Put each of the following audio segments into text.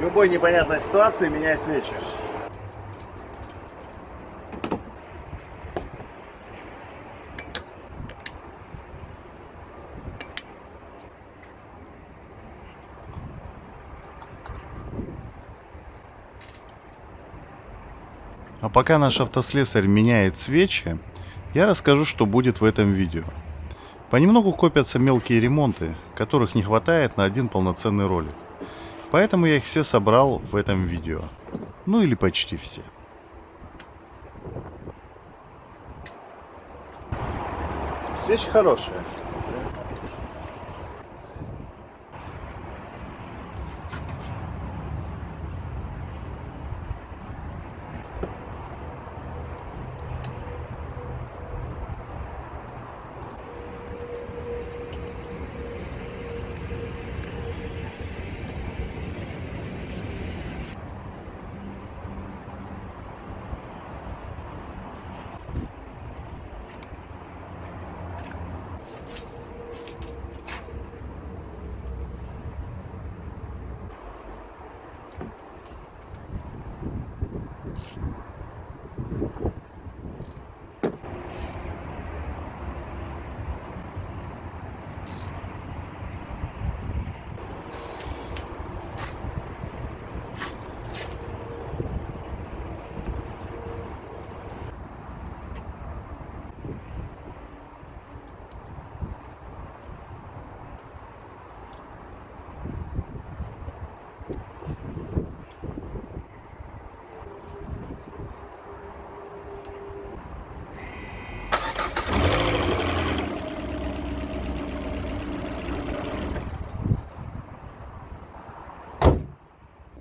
Любой непонятной ситуации меняй свечи. А пока наш автослесарь меняет свечи, я расскажу, что будет в этом видео. Понемногу копятся мелкие ремонты, которых не хватает на один полноценный ролик. Поэтому я их все собрал в этом видео. Ну или почти все. Свечи хорошие.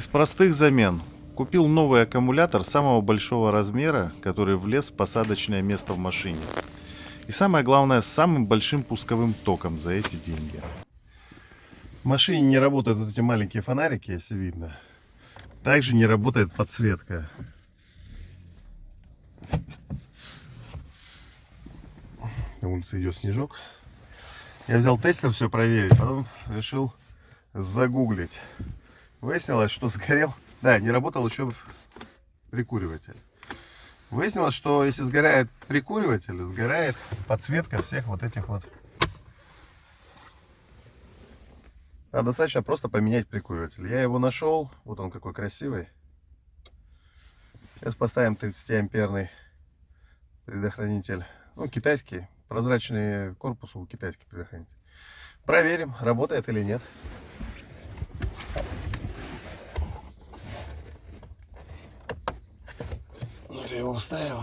Из простых замен. Купил новый аккумулятор самого большого размера, который влез в посадочное место в машине. И самое главное, с самым большим пусковым током за эти деньги. В машине не работают вот эти маленькие фонарики, если видно. Также не работает подсветка. На улице идет снежок. Я взял тестер все проверить, потом решил загуглить. Выяснилось, что сгорел... Да, не работал еще прикуриватель. Выяснилось, что если сгорает прикуриватель, сгорает подсветка всех вот этих вот. А достаточно просто поменять прикуриватель. Я его нашел. Вот он какой красивый. Сейчас поставим 30 амперный предохранитель. Ну, китайский. Прозрачный корпус у китайский предохранитель. Проверим, работает или нет. Его вставил.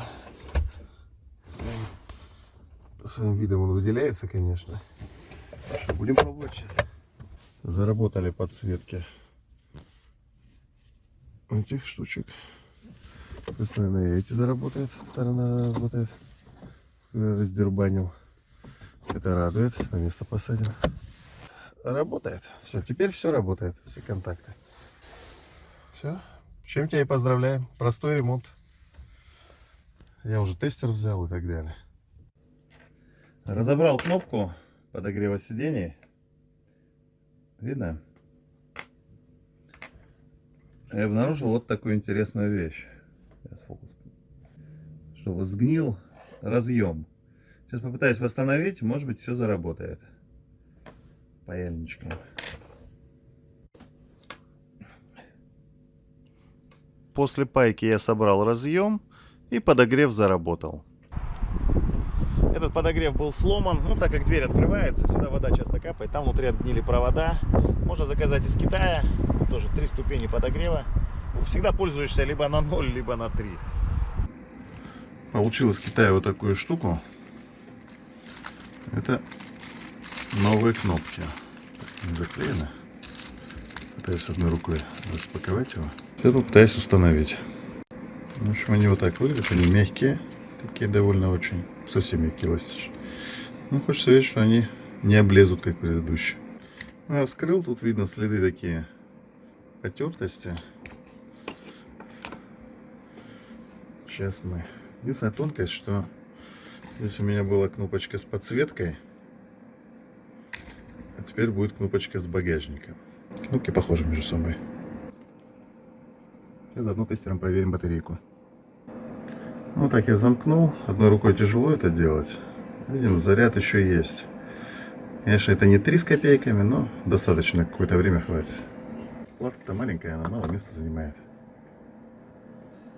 Своим, своим видом он выделяется, конечно. Что, будем пробовать сейчас. Заработали подсветки этих штучек. И эти заработают. Сторона работает. Раздербанил. Это радует. На место посадим. Работает. Все, теперь все работает. Все контакты. Все. Чем тебя и поздравляем. Простой ремонт. Я уже тестер взял и так далее. Разобрал кнопку подогрева сидений. Видно? Я обнаружил вот такую интересную вещь. Сейчас фокус. Что сгнил разъем. Сейчас попытаюсь восстановить, может быть все заработает. Паяльничком. После пайки я собрал разъем и подогрев заработал. Этот подогрев был сломан, ну так как дверь открывается, сюда вода часто капает, там внутри отгнили провода. Можно заказать из Китая, тоже три ступени подогрева. Всегда пользуешься либо на 0, либо на 3. Получил из Китая вот такую штуку. Это новые кнопки. Не заклеено. Пытаюсь одной рукой распаковать его. Я пытаюсь установить. В общем, они вот так выглядят, они мягкие, такие довольно очень, совсем мягкие, эластичные. Ну, хочется верить, что они не облезут, как предыдущие. Ну, я вскрыл, тут видно следы такие потертости. Сейчас мы... Единственная тонкость, что здесь у меня была кнопочка с подсветкой, а теперь будет кнопочка с багажником. Кнопки похожи между собой. И заодно тестером проверим батарейку. Ну так я замкнул. Одной рукой тяжело это делать. Видим, заряд еще есть. Конечно, это не 3 с копейками, но достаточно какое-то время хватит. Платка-то маленькая, она мало места занимает.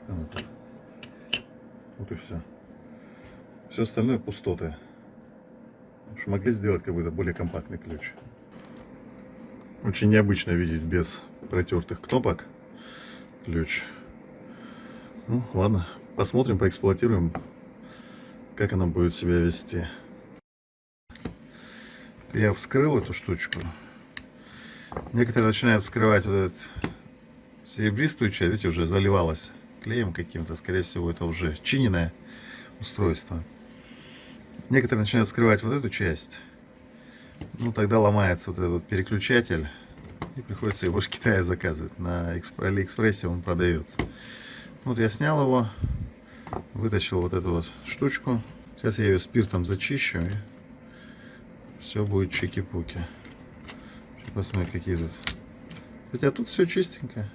Вот. вот и все. Все остальное пустоты. Уж могли сделать какой-то более компактный ключ. Очень необычно видеть без протертых кнопок ключ. Ну, ладно, посмотрим, поэксплуатируем, как она будет себя вести. Я вскрыл эту штучку. Некоторые начинают вскрывать вот эту серебристую часть, видите, уже заливалась клеем каким-то. Скорее всего, это уже чиненное устройство. Некоторые начинают вскрывать вот эту часть. Ну, тогда ломается вот этот переключатель. И приходится его из Китая заказывать. На Алиэкспрессе он продается. Вот я снял его. Вытащил вот эту вот штучку. Сейчас я ее спиртом зачищу. И все будет чики-пуки. Посмотрим, какие тут. Хотя тут все чистенько.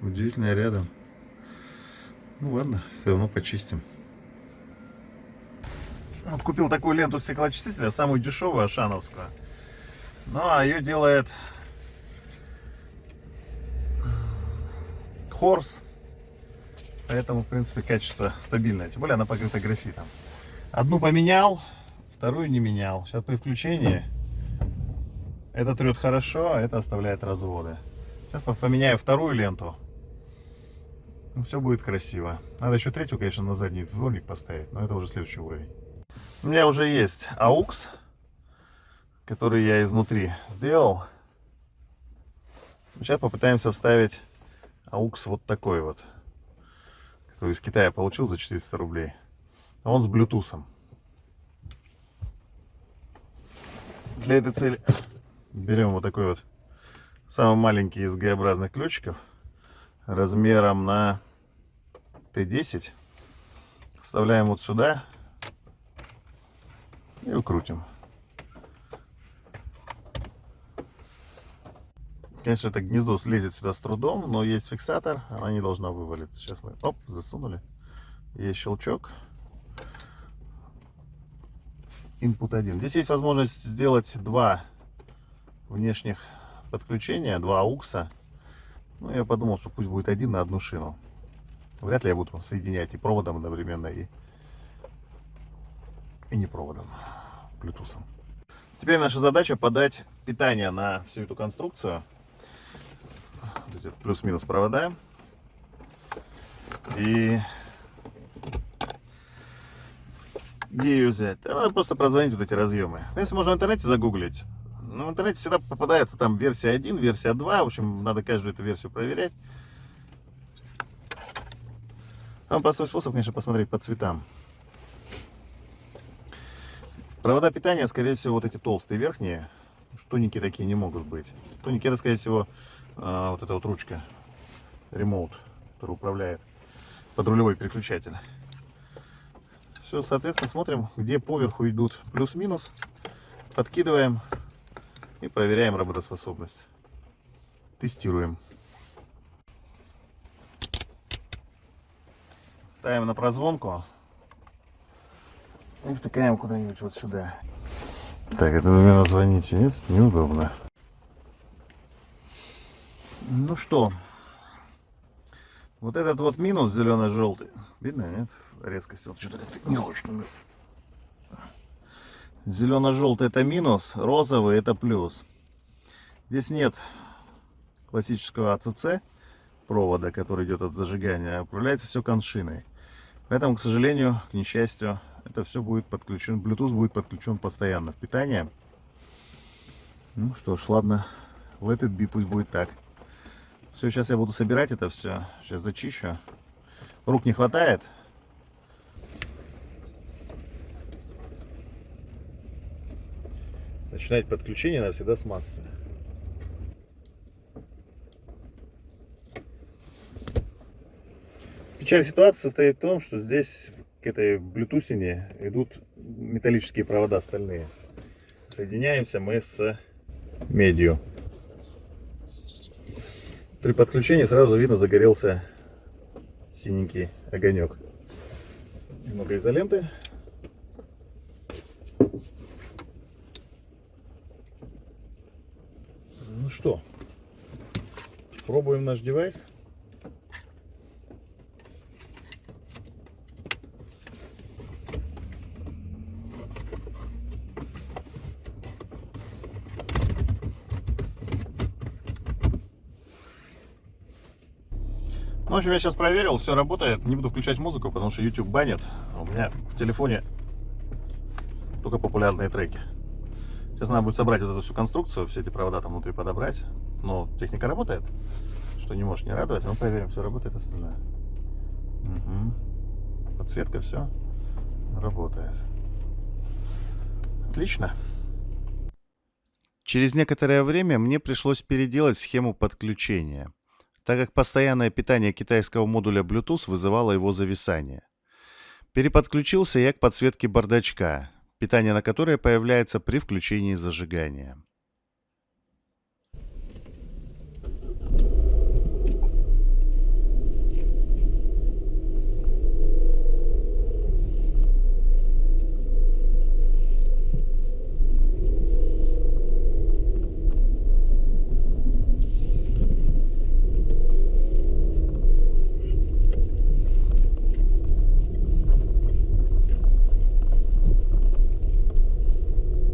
Удивительно рядом. Ну ладно, все равно почистим. Вот купил такую ленту стеклоочистителя, самую дешевую, ашановскую. Ну, а ее делает Хорс. Поэтому, в принципе, качество стабильное. Тем более она покрыта графитом. Одну поменял, вторую не менял. Сейчас при включении это трет хорошо, а это оставляет разводы. Сейчас поменяю вторую ленту. Все будет красиво. Надо еще третью, конечно, на задний дворник поставить, но это уже следующий уровень. У меня уже есть AUX, который я изнутри сделал. Сейчас попытаемся вставить AUX вот такой вот, который из Китая получил за 400 рублей. Он с Bluetooth. Для этой цели берем вот такой вот самый маленький из Г-образных ключиков размером на Т10. Вставляем вот сюда и укрутим. Конечно, это гнездо слезет сюда с трудом, но есть фиксатор, она не должна вывалиться. Сейчас мы, оп, засунули. Есть щелчок. Input 1. Здесь есть возможность сделать два внешних подключения, два аукса. Ну, я подумал, что пусть будет один на одну шину. Вряд ли я буду соединять и проводом одновременно, и, и не проводом, Bluetooth. Теперь наша задача подать питание на всю эту конструкцию плюс-минус провода. И где ее взять? Надо просто прозвонить вот эти разъемы. Ну, если можно в интернете загуглить. Ну, в интернете всегда попадается там версия 1, версия 2. В общем, надо каждую эту версию проверять. Самый простой способ, конечно, посмотреть по цветам. Провода питания, скорее всего, вот эти толстые верхние. Тоненькие такие не могут быть. Тоненькие, это, скорее всего, а, вот эта вот ручка, ремоут, который управляет подрулевой переключатель. Все, соответственно, смотрим, где поверху идут плюс-минус, подкидываем и проверяем работоспособность. Тестируем. Ставим на прозвонку и втыкаем куда-нибудь вот сюда. Так, это меня звоните, нет? Неудобно. Ну что, вот этот вот минус зелено-желтый, видно, нет? Резкость, вот что-то как-то не очень. Зелено-желтый это минус, розовый это плюс. Здесь нет классического АЦЦ провода, который идет от зажигания, а управляется все коншиной. Поэтому, к сожалению, к несчастью, это все будет подключен, Bluetooth будет подключен постоянно в питание. Ну что ж, ладно, let it be, пусть будет так. Все, сейчас я буду собирать это все. Сейчас зачищу. Рук не хватает. Начинать подключение надо всегда с массы. Печаль ситуации состоит в том, что здесь к этой блютусине идут металлические провода стальные. Соединяемся мы с медью. При подключении сразу видно загорелся синенький огонек. Немного изоленты. Ну что, пробуем наш девайс. Общем, я сейчас проверил, все работает. Не буду включать музыку, потому что YouTube банит. А У меня в телефоне только популярные треки. Сейчас надо будет собрать вот эту всю конструкцию, все эти провода там внутри подобрать. Но техника работает, что не может не радовать. Но проверим, все работает остальное. Угу. Подсветка, все работает. Отлично. Через некоторое время мне пришлось переделать схему подключения, так как постоянное питание китайского модуля Bluetooth вызывало его зависание. Переподключился я к подсветке бардачка, питание на которое появляется при включении зажигания.